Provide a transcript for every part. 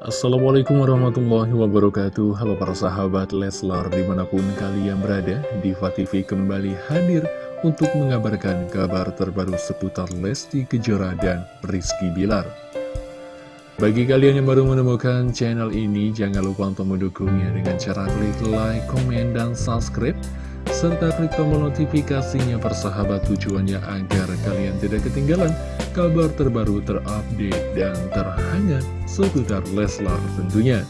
Assalamualaikum warahmatullahi wabarakatuh. Halo para sahabat Leslar di mana pun kalian berada Diva TV kembali hadir untuk mengabarkan kabar terbaru seputar Lesti Kejora dan Rizky Bilar. Bagi kalian yang baru menemukan channel ini Jangan lupa untuk mendukungnya dengan cara klik like, komen, dan subscribe serta klik tombol notifikasinya persahabat tujuannya agar kalian tidak ketinggalan kabar terbaru terupdate dan terhangat seputar Leslar tentunya.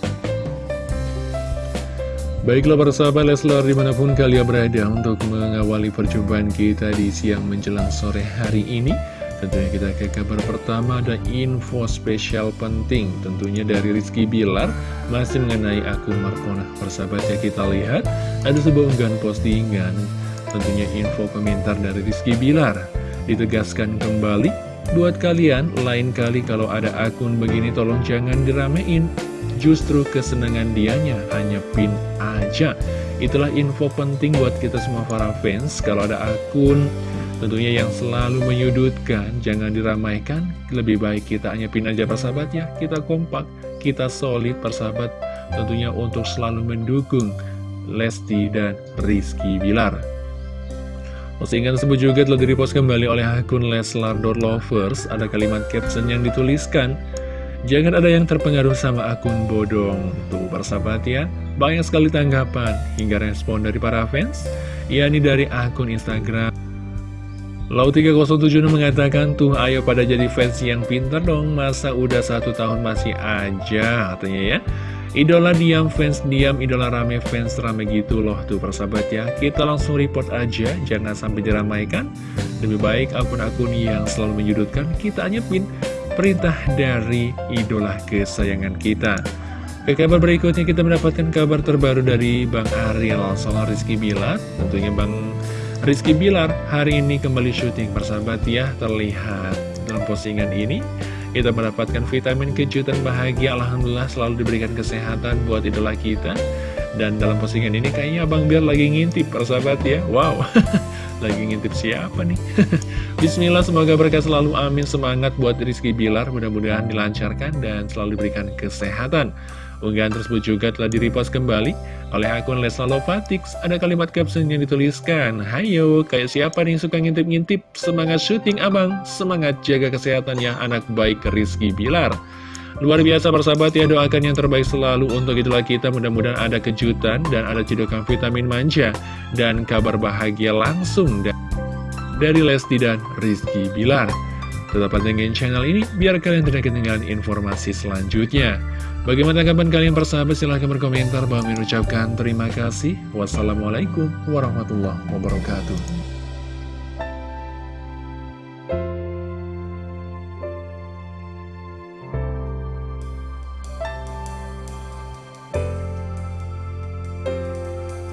Baiklah para sahabat Leslar di mana pun kalian berada untuk mengawali perjumpaan kita di siang menjelang sore hari ini Tentunya kita ke kabar pertama ada info spesial penting Tentunya dari Rizky Bilar Masih mengenai akun Markona Persahabat ya kita lihat Ada sebuah unggahan postingan. Tentunya info komentar dari Rizky Bilar. Ditegaskan kembali Buat kalian lain kali kalau ada akun begini tolong jangan diramein. Justru kesenangan dianya hanya pin aja. Itulah info penting buat kita semua para fans Kalau ada akun Tentunya yang selalu menyudutkan, jangan diramaikan, lebih baik kita hanya pin aja persahabat ya, kita kompak, kita solid persahabat, tentunya untuk selalu mendukung Lesti dan Rizky Bilar. Postingan tersebut juga telah direpost kembali oleh akun Leslar Lovers, ada kalimat caption yang dituliskan, Jangan ada yang terpengaruh sama akun bodong. Tuh persahabat ya, banyak sekali tanggapan hingga respon dari para fans, yakni dari akun Instagram. Lau 307 mengatakan, tuh ayo pada jadi fans yang pintar dong, masa udah satu tahun masih aja, katanya ya. Idola diam, fans diam, idola rame, fans rame gitu loh tuh persahabat ya. Kita langsung report aja, jangan sampai diramaikan. Lebih baik akun-akun yang selalu menyudutkan, kita nyepin perintah dari idola kesayangan kita. Ke kabar berikutnya kita mendapatkan kabar terbaru dari Bang Ariel soal Rizky Bilar, tentunya Bang Rizky Bilar hari ini kembali syuting persahabat ya Terlihat dalam postingan ini. Kita mendapatkan vitamin kejutan bahagia Alhamdulillah selalu diberikan kesehatan buat idola kita. Dan dalam postingan ini kayaknya Abang Bilar lagi ngintip persahabat ya. Wow Lagi ngintip siapa nih? Bismillah semoga berkah selalu amin. Semangat buat Rizky Bilar Mudah-mudahan dilancarkan dan selalu diberikan kesehatan Unggahan tersebut juga telah direpost kembali oleh akun Lesa Lovatix. Ada kalimat caption yang dituliskan, Hayo, kayak siapa nih yang suka ngintip-ngintip? Semangat syuting abang, semangat jaga kesehatan ya anak baik Rizky Bilar. Luar biasa persahabat ya, doakan yang terbaik selalu untuk itulah kita. Mudah-mudahan ada kejutan dan ada cedokan vitamin manja dan kabar bahagia langsung dari Lesti dan Rizky Bilar. Tetap pantengin channel ini biar kalian tidak ketinggalan informasi selanjutnya. Bagaimana tanggapan kalian persahabat? Silahkan berkomentar. Bang ucapkan terima kasih. Wassalamualaikum warahmatullahi wabarakatuh.